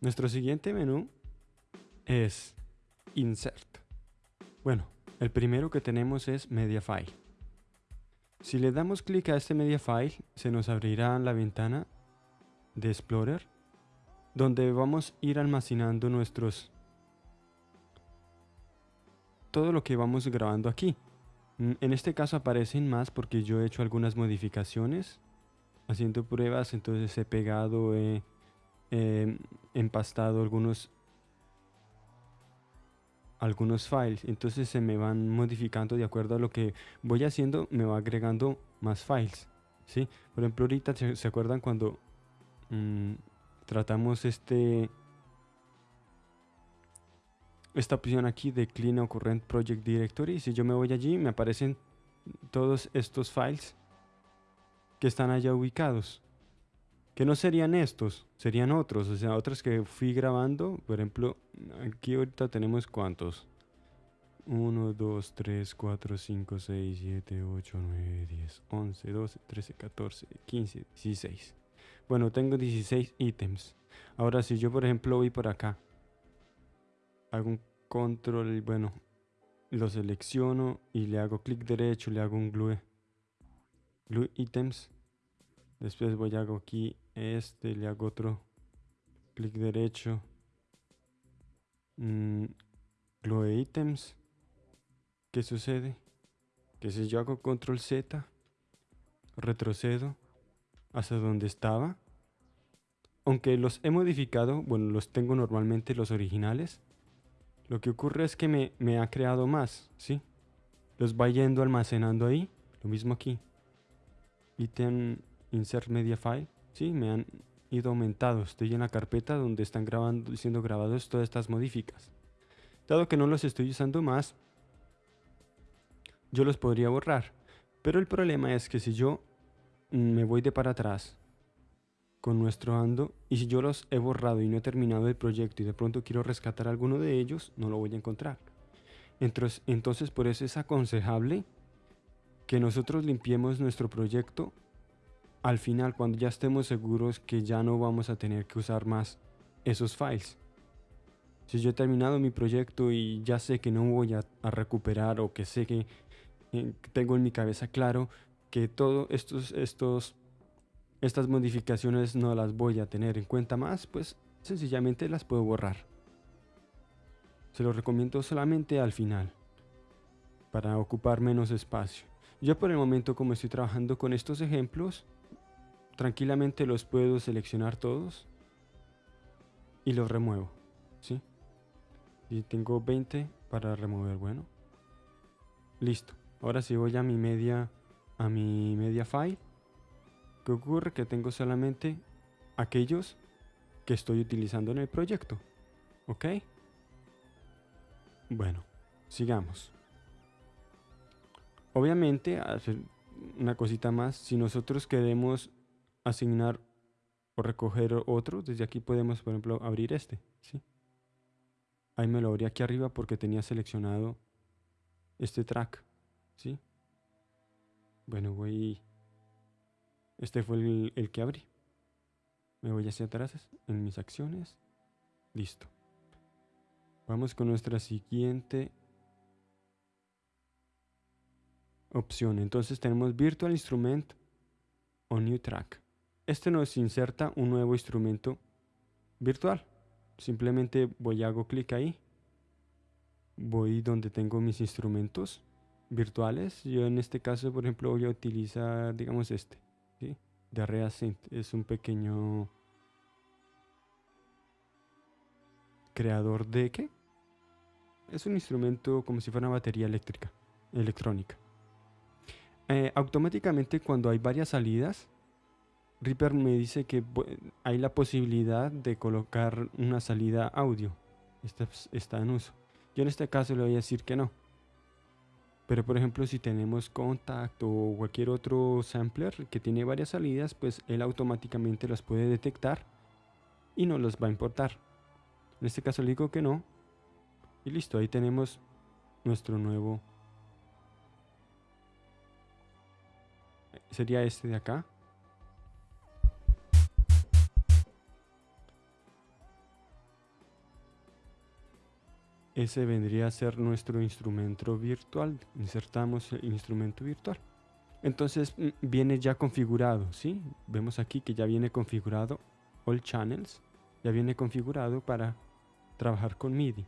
Nuestro siguiente menú es Insert. Bueno, el primero que tenemos es Media File. Si le damos clic a este Media File, se nos abrirá la ventana de Explorer, donde vamos a ir almacenando nuestros... Todo lo que vamos grabando aquí. Mm, en este caso aparecen más porque yo he hecho algunas modificaciones haciendo pruebas, entonces he pegado, he empastado algunos algunos files. Entonces se me van modificando de acuerdo a lo que voy haciendo me va agregando más files ¿sí? por ejemplo ahorita se, acuerdan cuando mm, tratamos este esta opción aquí de Clean Current Project Directory si yo me voy allí me aparecen todos estos files que están allá ubicados que no serían estos, serían otros, o sea, otros que fui grabando, por ejemplo, aquí ahorita tenemos cuántos. 1, 2, 3, 4, 5, 6, 7, 8, 9, 10, 11, 12, 13, 14, 15, 16. Bueno, tengo 16 ítems. Ahora si yo por ejemplo voy por acá, hago un control, bueno, lo selecciono y le hago clic derecho, le hago un glue, glue items. Después voy a hago aquí este, le hago otro clic derecho. Mm, glue items. ¿Qué sucede? Que si yo hago control Z, retrocedo hasta donde estaba. Aunque los he modificado, bueno, los tengo normalmente los originales. Lo que ocurre es que me, me ha creado más, ¿sí? Los va yendo almacenando ahí. Lo mismo aquí. Item insert media file. Sí, me han ido aumentados. Estoy en la carpeta donde están grabando, siendo grabados todas estas modificas. Dado que no los estoy usando más, yo los podría borrar. Pero el problema es que si yo me voy de para atrás con nuestro ando y si yo los he borrado y no he terminado el proyecto y de pronto quiero rescatar alguno de ellos, no lo voy a encontrar. Entonces, entonces por eso es aconsejable que nosotros limpiemos nuestro proyecto al final cuando ya estemos seguros que ya no vamos a tener que usar más esos files. Si yo he terminado mi proyecto y ya sé que no voy a, recuperar o que sé que eh, tengo en mi cabeza claro que todas estos, estos, estas modificaciones no las voy a tener en cuenta más, pues sencillamente las puedo borrar. Se lo recomiendo solamente al final, para ocupar menos espacio. Yo por el momento como estoy trabajando con estos ejemplos, tranquilamente los puedo seleccionar todos y los remuevo, ¿sí? Y tengo 20 para remover, bueno. Listo. Ahora si voy a mi media a mi media file, ¿qué ocurre? Que tengo solamente aquellos que estoy utilizando en el proyecto. ¿Ok? Bueno, sigamos. Obviamente, una cosita más, si nosotros queremos asignar o recoger otro, desde aquí podemos, por ejemplo, abrir este. ¿sí? Ahí me lo abrí aquí arriba porque tenía seleccionado este track. ¿sí? Bueno, voy... Este fue el, el que abrí. Me voy hacia atrás en mis acciones. Listo. Vamos con nuestra siguiente opción. Entonces tenemos Virtual Instrument o New Track. Este nos inserta un nuevo instrumento virtual. Simplemente voy hago clic ahí. Voy donde tengo mis instrumentos virtuales. Yo en este caso, por ejemplo, voy a utilizar, digamos, este. De Reasynth. Es un pequeño creador de qué? Es un instrumento como si fuera una batería eléctrica, electrónica. Eh, automáticamente cuando hay varias salidas, Reaper me dice que hay la posibilidad de colocar una salida audio. Esta está en uso. Yo en este caso le voy a decir que no. Pero por ejemplo si tenemos Contact o cualquier otro sampler que tiene varias salidas, pues él automáticamente las puede detectar y no los va a importar. En este caso le digo que no. Y listo, ahí tenemos nuestro nuevo... Sería este de acá. Ese vendría a ser nuestro instrumento virtual. Insertamos el instrumento virtual. Entonces mm, viene ya configurado, ¿sí? Vemos aquí que ya viene configurado All Channels. Ya viene configurado para trabajar con MIDI.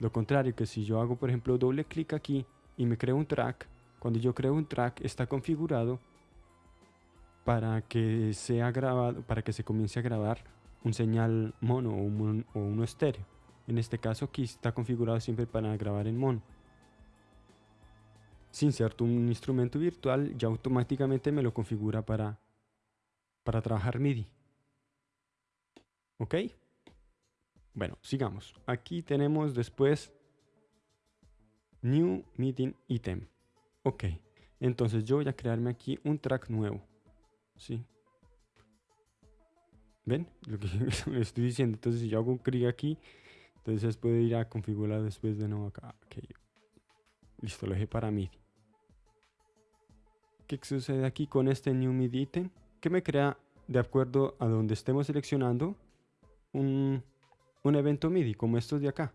Lo contrario que si yo hago, por ejemplo, doble clic aquí y me creo un track, cuando yo creo un track está configurado para que sea grabado, para que se comience a grabar un señal mono o, o uno estéreo. En este caso aquí está configurado siempre para grabar en mono. Si inserto un instrumento virtual, ya automáticamente me lo configura para, para trabajar MIDI. ¿Ok? Bueno, sigamos. Aquí tenemos después New Meeting Item. Ok, entonces yo voy a crearme aquí un track nuevo. ¿Sí? ¿Ven? Lo que estoy diciendo. Entonces si yo hago un clic aquí, entonces puedo ir a configurar después de nuevo acá. Listo, lo dejé para MIDI. ¿Qué sucede aquí con este New MIDI Item? Que me crea, de acuerdo a donde estemos seleccionando, un, un evento MIDI, como estos de acá.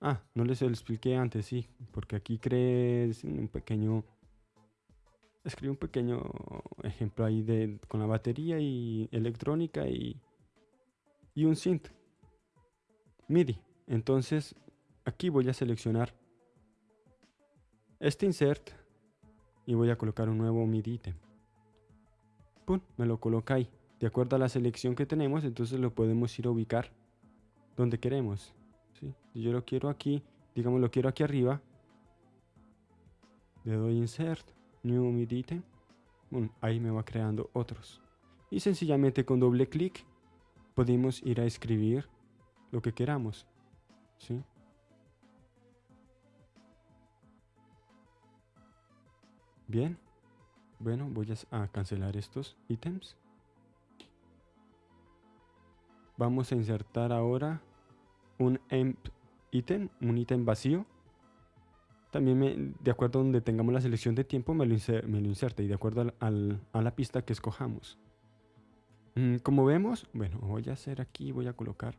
Ah, no les expliqué antes, sí, porque aquí creé un pequeño... Escribí un pequeño ejemplo ahí de, con la batería y electrónica y, y un synth MIDI. Entonces, aquí voy a seleccionar este insert y voy a colocar un nuevo MIDI item. Pum, me lo coloca ahí. De acuerdo a la selección que tenemos, entonces lo podemos ir a ubicar donde queremos. Si yo lo quiero aquí, digamos lo quiero aquí arriba, le doy Insert, New MIDI Item, ahí me va creando otros. Y sencillamente con doble clic podemos ir a escribir lo que queramos. ¿sí? Bien. Bueno, voy a cancelar estos ítems. Vamos a insertar ahora un emp ítem, un ítem vacío. También de acuerdo a donde tengamos la selección de tiempo me lo, inserta y de acuerdo a la pista que escojamos. Mm, como vemos, bueno, voy a hacer aquí, voy a colocar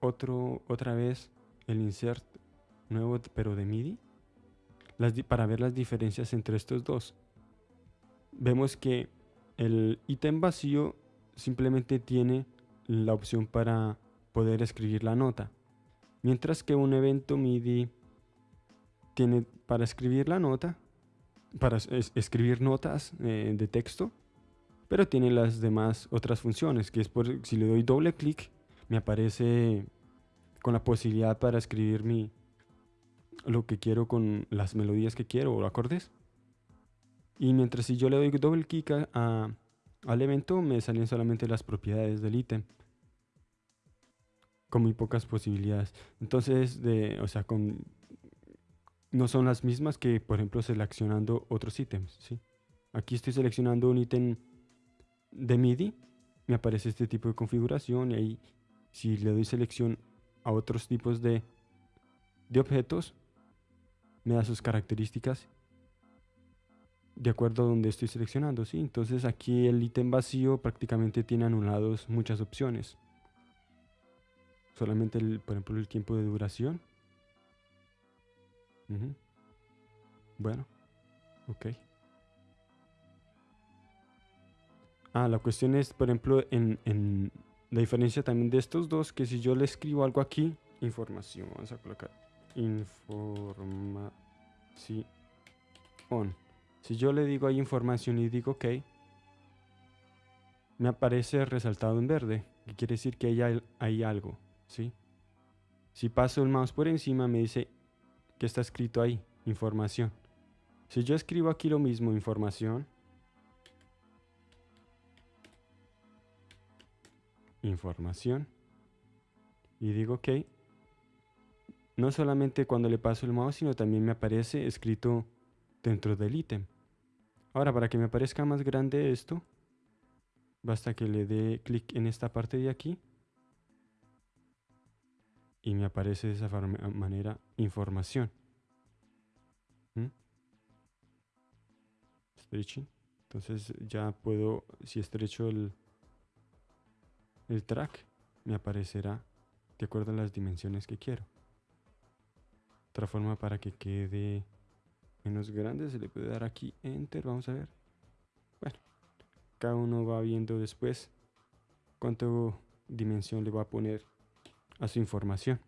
otro, otra vez el insert nuevo pero de MIDI para ver las diferencias entre estos dos. Vemos que el ítem vacío simplemente tiene la opción para poder escribir la nota. Mientras que un evento MIDI tiene para escribir la nota, para escribir notas eh, de texto, pero tiene las demás otras funciones, que es por si le doy doble clic, me aparece con la posibilidad para escribir mi, lo que quiero con las melodías que quiero o acordes. Y mientras si yo le doy doble clic a, al evento, me salen solamente las propiedades del ítem. Con muy pocas posibilidades. Entonces, de, o sea, con, no son las mismas que, por ejemplo, seleccionando otros ítems. ¿sí? Aquí estoy seleccionando un ítem de MIDI. Me aparece este tipo de configuración y ahí, si le doy selección a otros tipos de, de objetos, me da sus características de acuerdo a donde estoy seleccionando, ¿sí? Entonces aquí el ítem vacío prácticamente tiene anulados muchas opciones. Solamente, el, por ejemplo, el tiempo de duración. Bueno, ok. Ah, la cuestión es, por ejemplo, en, en la diferencia también de estos dos, que si yo le escribo algo aquí, información, vamos a colocar información. Si yo le digo ahí información y digo OK, me aparece resaltado en verde, que quiere decir que hay, hay algo, ¿sí? Si paso el mouse por encima me dice que está escrito ahí, información. Si yo escribo aquí lo mismo, información, información, y digo OK, no solamente cuando le paso el mouse, sino también me aparece escrito dentro del ítem. Ahora, para que me aparezca más grande esto, basta que le dé clic en esta parte de aquí y me aparece de esa manera información. ¿Mm? Entonces ya puedo, si estrecho el, el track, me aparecerá de acuerdo a las dimensiones que quiero. Otra forma para que quede menos grande se le puede dar aquí enter, vamos a ver. Bueno, cada uno va viendo después cuánto dimensión le va a poner a su información.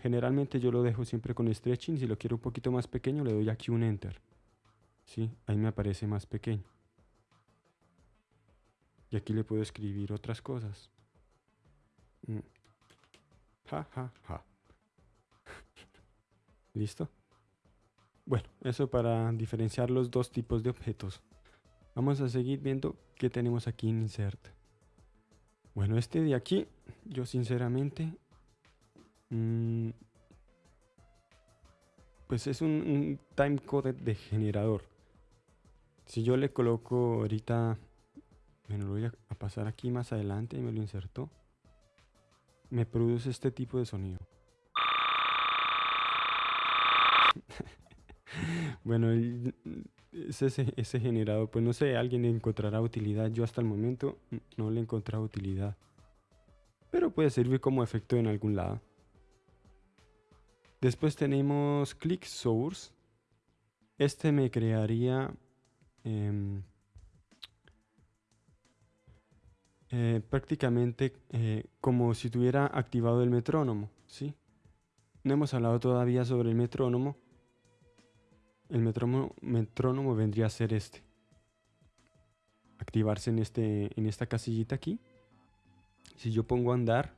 Generalmente yo lo dejo siempre con stretching, si lo quiero un poquito más pequeño le doy aquí un enter. ¿Sí? Ahí me aparece más pequeño. Y aquí le puedo escribir otras cosas. Mm. Ja, ja, ja. ¿Listo? Bueno, eso para diferenciar los dos tipos de objetos. Vamos a seguir viendo qué tenemos aquí en Insert. Bueno, este de aquí, yo sinceramente... Mm, pues es un, un timecode de generador. Si yo le coloco ahorita... Lo voy a pasar aquí más adelante y me lo inserto. Me produce este tipo de sonido. bueno, ese, ese generado, pues no sé, alguien encontrará utilidad. Yo hasta el momento no le he encontrado utilidad. Pero puede servir como efecto en algún lado. Después tenemos Click Source. Este me crearía em, eh, prácticamente eh, como si tuviera activado el metrónomo. ¿sí? No hemos hablado todavía sobre el metrónomo, el metrónomo, vendría a ser este. Activarse en, este, en esta casillita aquí. Si yo pongo andar,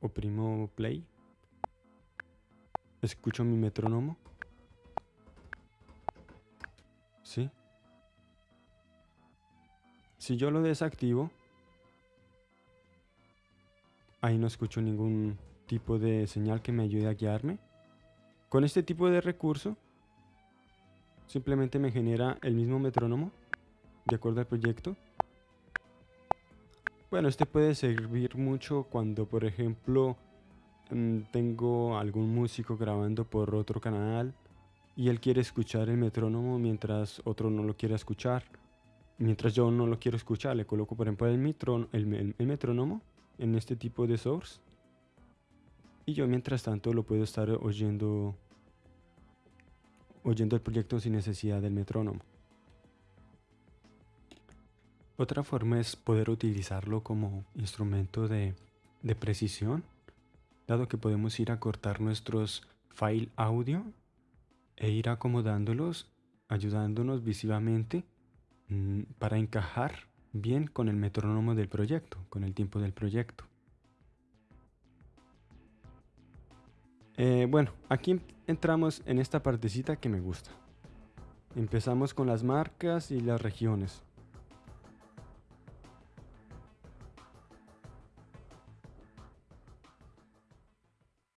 oprimo play, escucho mi metrónomo. ¿Sí? Si yo lo desactivo, ahí no escucho ningún tipo de señal que me ayude a guiarme. Con este tipo de recurso, simplemente me genera el mismo metrónomo de acuerdo al proyecto. Bueno, este puede servir mucho cuando, por ejemplo, mm, tengo algún músico grabando por otro canal y él quiere escuchar el metrónomo mientras otro no lo quiere escuchar. Mientras yo no lo quiero escuchar, le coloco, por ejemplo, el, el metrónomo en este tipo de source. Y yo mientras tanto lo puedo estar oyendo oyendo el proyecto sin necesidad del metrónomo. Otra forma es poder utilizarlo como instrumento de, precisión, dado que podemos ir a cortar nuestros file audio e ir acomodándolos, ayudándonos visivamente mm, para encajar bien con el metrónomo del proyecto, con el tiempo del proyecto. Eh, bueno, aquí entramos en esta partecita que me gusta. Empezamos con las marcas y las regiones.